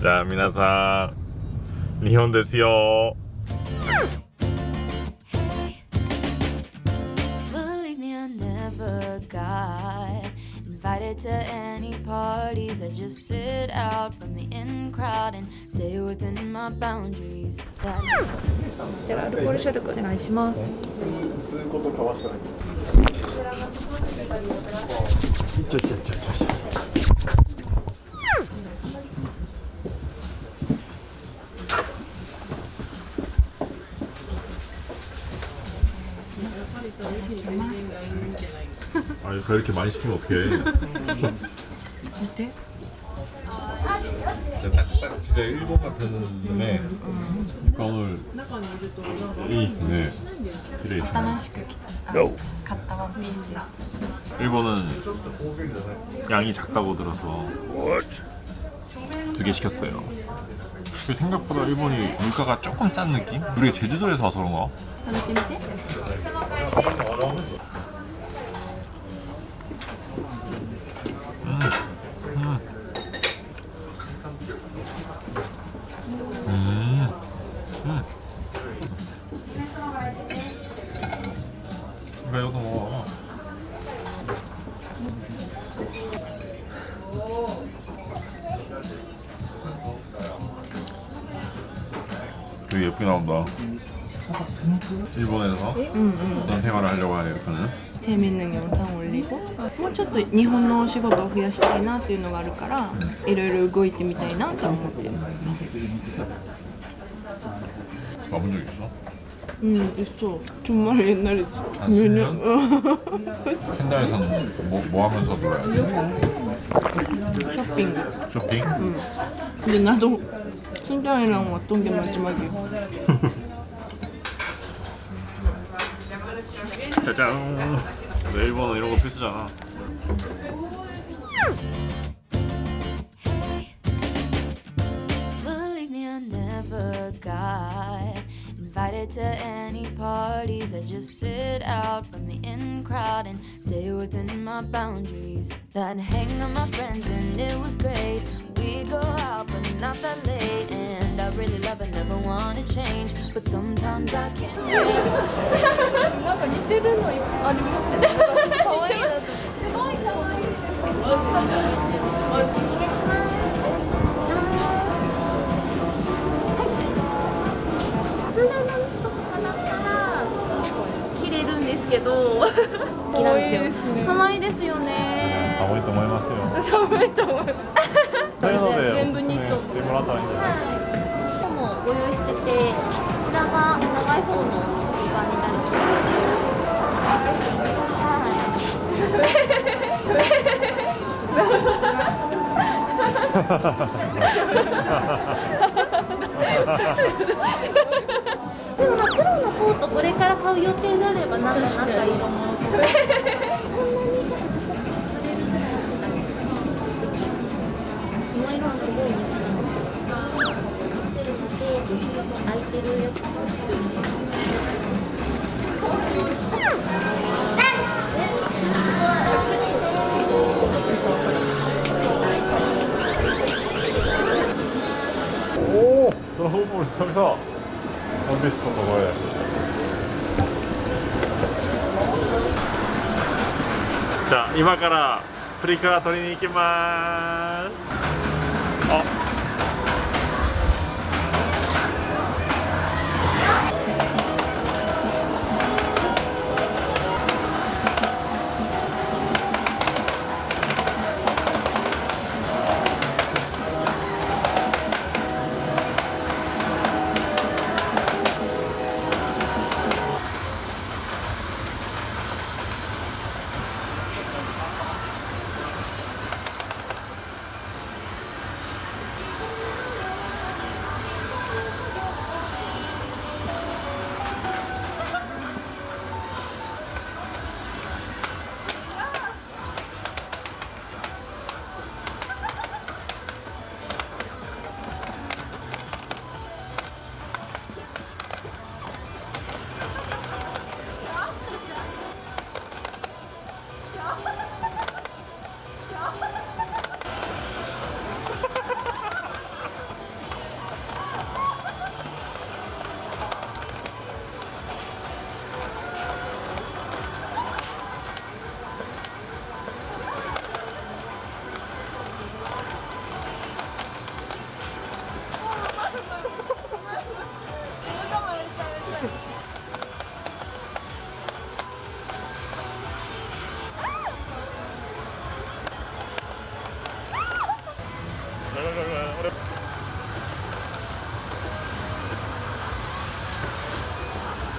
じゃあ皆さん日本ですよ。Invited to any parties. I just sit out from the in crowd and stay within my boundaries. じゃあアルコール消毒お願いします吸うこと交わしたらいいちょちょちょちょちょ 아니 다 이렇게 많이 시키면 어떡해. 네. 어때? 딱 진짜 일본 같은 네. 그러니까 오늘 이 있으네 길에 있네 간단한 갔다 일본은 양이 작다고 들어서 두 개 시켰어요. 그 생각보다 일본이 물가가 조금 싼 느낌? 우리 제주도에서 와서 그런가? 되게 예쁘게 나온다. 일본에서 어떤 생활을 하려고 하네 이렇게는. 재밌는 영상 올리고 もうちょっと日本のお仕事を増やしたいなっていうのがあるからいろいろ動いてみたいなとは思ってます。 와본 적 있어? 응, 있어. 정말 옛날이지. 한 10년? 켄다에서는 뭐, 뭐 하면서 놀아야 돼? 쇼핑. 쇼핑? 근데 나도 순장이랑 왔던 게 마지막이야. 짜잔. 일본은 이런 거 필수잖아. invited to any parties. I just sit out from the in crowd and stay within my boundaries. I'd hang with my friends and it was great. We'd go out, but not that late. And I really love it, never want to change. But sometimes I can't. なんか似てるのありますね可愛いなとすごい可愛いスネのとか けど。可愛いですね。可愛いですよね寒いと思いますよ。寒いと思いますというのでお全すすめ部ニットしてもらったらいいんじゃない今日もご用意してて裏が長い方の売り場になります。で もまあ黒のコートこれから買う予定であればなんかなんか色もそんなになんかそこ作れるぐらいだけこの色はすごい人気なんですよ買ってるのと空いてるやつとしてるんでおおドラゴンボール久々。ワンピースとかこれ。じゃあ今からプリクラ撮りに行きます。あ。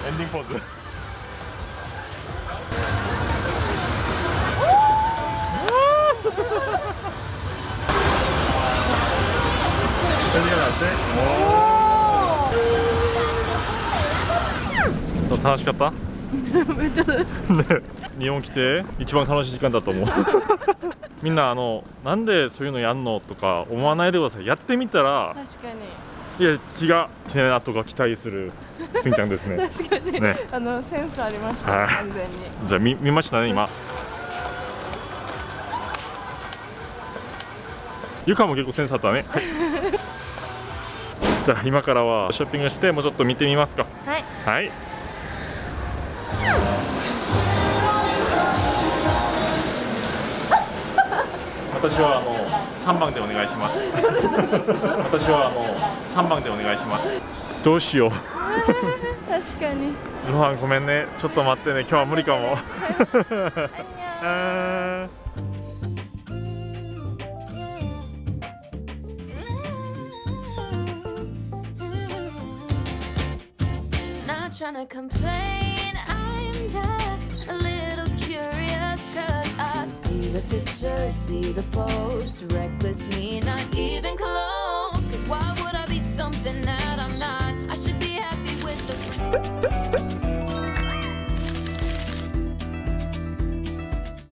エンディングポーズ楽しかった?めっちゃ楽しいね日本来て一番楽しい時間だと思う.みんなあのなんでそういうのやんのとか思わないでください.やってみたら確かにいや違うチネナとか期待するすんちゃんですね。確かに、ね。あのセンスありましたはい。完全に。じゃあ見見ましたね今。ゆかも結構センスあったね、はい。じゃあ今からはショッピングしてもうちょっと見てみますか。はい。はい。私はあの3番でお願いします。私はあの3番でお願いします。どうしよう。確かに。ロハンごめんね。ちょっと待ってね。今日は無理かも。trying to complain, picture, see the post Reckless me, not even close Cause why would I be something that I'm not? I should be happy with the